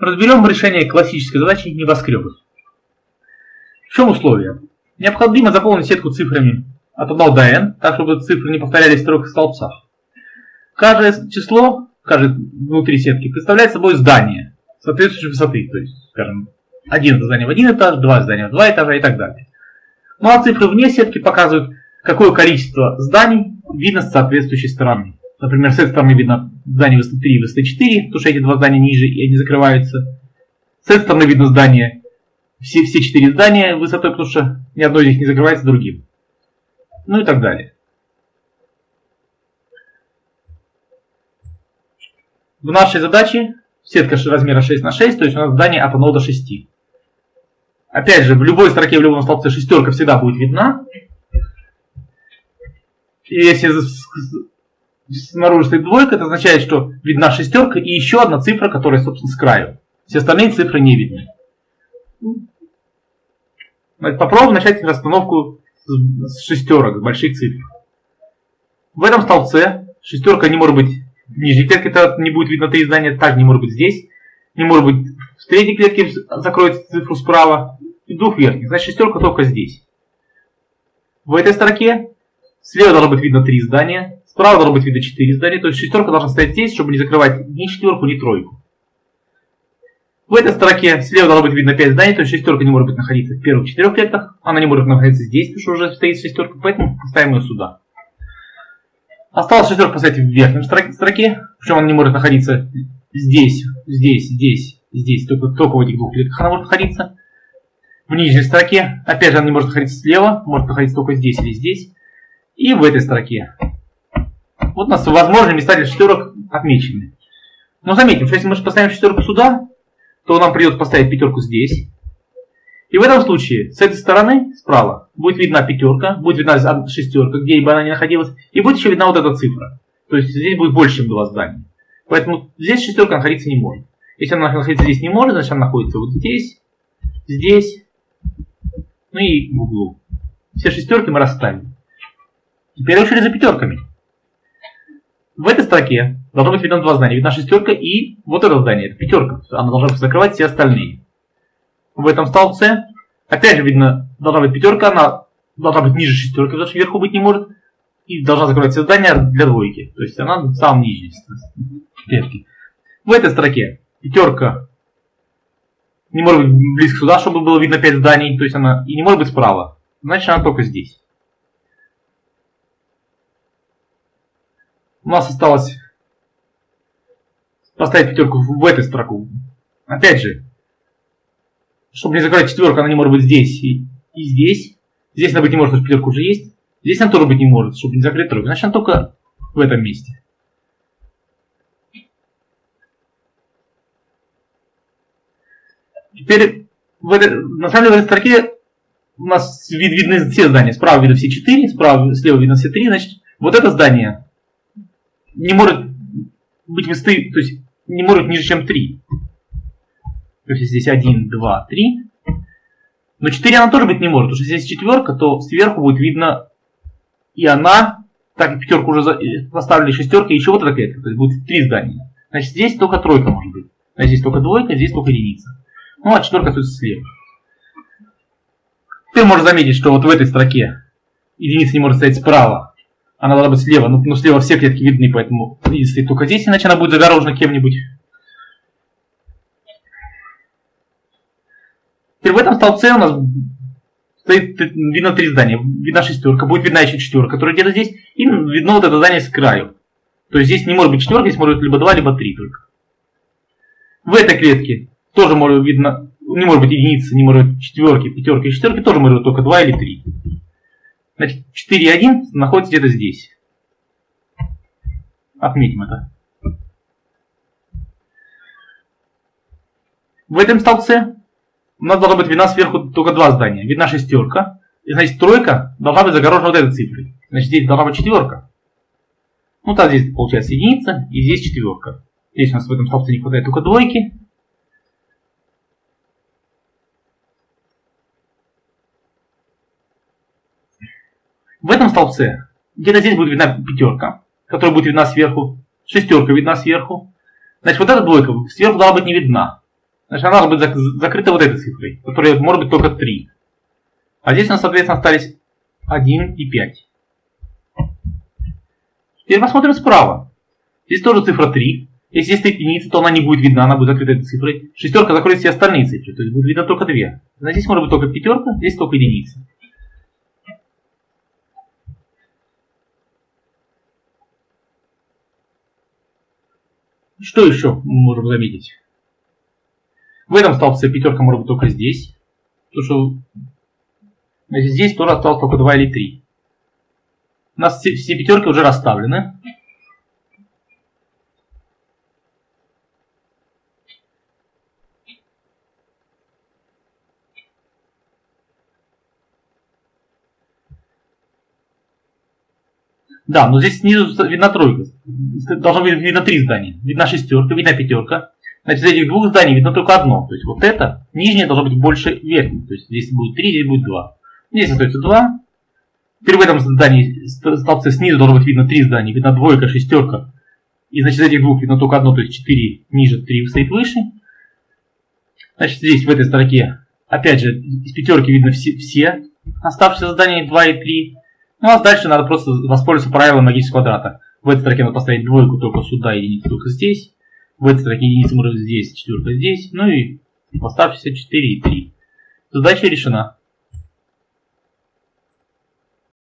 Разберем решение классической задачи небоскреба. В чем условие? Необходимо заполнить сетку цифрами от 1 до n, так чтобы цифры не повторялись в трех столбцах. Каждое число, каждое внутри сетки, представляет собой здание соответствующей высоты. То есть, скажем, один здание в один этаж, два здания в два этажа и так далее. Ну а цифры вне сетки показывают, какое количество зданий видно с соответствующей стороны. Например, с этой стороны видно здание высоты 3 и высоты 4, потому что эти два здания ниже и они закрываются. С этой стороны видно здание, все, все четыре здания высотой, потому что ни одно из них не закрывается другим. Ну и так далее. В нашей задаче сетка размера 6 на 6, то есть у нас здание от 1 до 6. Опять же, в любой строке, в любом столбце шестерка всегда будет видна. И если снаружи стоит двойка, это означает, что видна шестерка и еще одна цифра, которая, собственно, с краю. Все остальные цифры не видны. Попробуем начать расстановку с шестерок, с больших цифр. В этом столбце шестерка не может быть в нижней клетке, это не будет видно три здания, также не может быть здесь. Не может быть в третьей клетке закроется цифру справа и двух верхних. Значит шестерка только здесь. В этой строке слева должно быть видно три здания, Справа должно быть видно 4 здания, то есть шестерка должна стоять здесь, чтобы не закрывать ни четверку, ни тройку. В этой строке слева должно быть видно 5 зданий, то есть шестерка не может быть находиться в первых четырех клетках, она не может находиться здесь, потому что уже стоит шестерка, поэтому поставим ее сюда. Осталось шестерка поставить в верхнем строке, причем она не может находиться здесь, здесь, здесь, здесь, только, только в этих двух клетках она может находиться. В нижней строке, опять же, она не может находиться слева, может находиться только здесь или здесь. И в этой строке вот у нас возможные места для шестерок отмечены. Но заметим, что если мы поставим шестерку сюда, то нам придется поставить пятерку здесь. И в этом случае с этой стороны, справа, будет видна пятерка, будет видна шестерка, где бы она ни находилась, и будет еще видна вот эта цифра. То есть здесь будет больше, чем два здания. Поэтому здесь шестерка находиться не может. Если она находиться здесь не может, значит она находится вот здесь, здесь, ну и в углу. Все шестерки мы расставим. Теперь очередь за пятерками. В этой строке должно быть видно два здания. Видна шестерка и вот это здание, это пятерка. Она должна закрывать все остальные. В этом столбце, опять же, видно, должна быть пятерка, она должна быть ниже шестерки, потому что вверху быть не может. И должна закрывать все здания для двойки. То есть она в самом нижней. В этой строке пятерка не может быть близко сюда, чтобы было видно 5 зданий. То есть она и не может быть справа. Значит, она только здесь. У нас осталось поставить пятерку в эту строку. Опять же, чтобы не закрыть четверку, она не может быть здесь и, и здесь. Здесь она быть не может, потому что пятерка уже есть. Здесь она тоже быть не может, чтобы не закрыть тройку. Значит, она только в этом месте. Теперь в этой, на самом деле в этой строке у нас вид, видны все здания. Справа видно все четыре, справа, слева видно все три. Значит, вот это здание не может быть высоты, то есть не может ниже, чем 3. То есть здесь 1, 2, 3. Но 4 она тоже быть не может, потому что здесь четверка, то сверху будет видно и она, так и пятерку уже поставили шестерка, и еще вот клетка, то есть будет три здания. Значит, здесь только тройка может быть. Значит, здесь только двойка, здесь только единица. Ну, а четверка остается слева. Ты можешь заметить, что вот в этой строке единица не может стоять справа, она должна быть слева, но, но слева все клетки видны, поэтому если только здесь, иначе она будет загорожена кем-нибудь. Теперь в этом столбце у нас стоит, видно три здания. Видна шестерка, будет видна еще четверка, которая где-то здесь, и видно вот это здание с краю. То есть здесь не может быть четверка, здесь может быть либо два, либо три только. В этой клетке тоже может видно, не может быть единицы, не может быть четверки, пятерки и шестерки, тоже может быть только два или три. Значит, 4,1 находится где-то здесь. Отметим это. В этом столбце у нас должна быть видна сверху только два здания. Видна шестерка. И значит тройка должна быть загорожена вот этой цифрой. Значит здесь должна быть четверка. Ну так здесь получается единица и здесь четверка. Здесь у нас в этом столбце не хватает только двойки. В этом столбце где-то здесь будет видна пятерка, которая будет видна сверху, шестерка видна сверху. Значит, вот эта двойка сверху должна быть не видна. Значит, она должна быть закрыта вот этой цифрой, которая может быть только 3. А здесь у нас, соответственно, остались 1 и 5. Теперь посмотрим справа. Здесь тоже цифра 3. Если есть единица, то она не будет видна, она будет закрыта этой цифрой. Шестерка закроет все остальные цифры, то есть будет видно только две. Но здесь может быть только пятерка, здесь только единица. Что еще мы можем заметить? В этом столбце пятерка может быть только здесь. Потому что значит, здесь тоже осталось только 2 или 3. У нас все, все пятерки уже расставлены. Да, но здесь снизу видна тройка. Должно быть видно три здания. Видна шестерка, видна пятерка. Значит, из этих двух зданий видно только одно. То есть вот это, нижнее должно быть больше верхнего. То есть здесь будет 3, здесь будет 2. Здесь остается 2. Теперь в этом здании, столбце снизу должно быть видно три здания. Видна двойка, шестерка. И значит, из этих двух видно только одно, то есть 4 ниже, 3 стоит выше. Значит, здесь в этой строке, опять же, из пятерки видно все, все оставшиеся здания 2 и 3. Ну а дальше надо просто воспользоваться правилом магического квадрата. В этой строке надо поставить двойку только сюда, единицу только здесь. В этой строке единица может здесь, четверка здесь. Ну и в оставшиеся 4 и 3. Задача решена.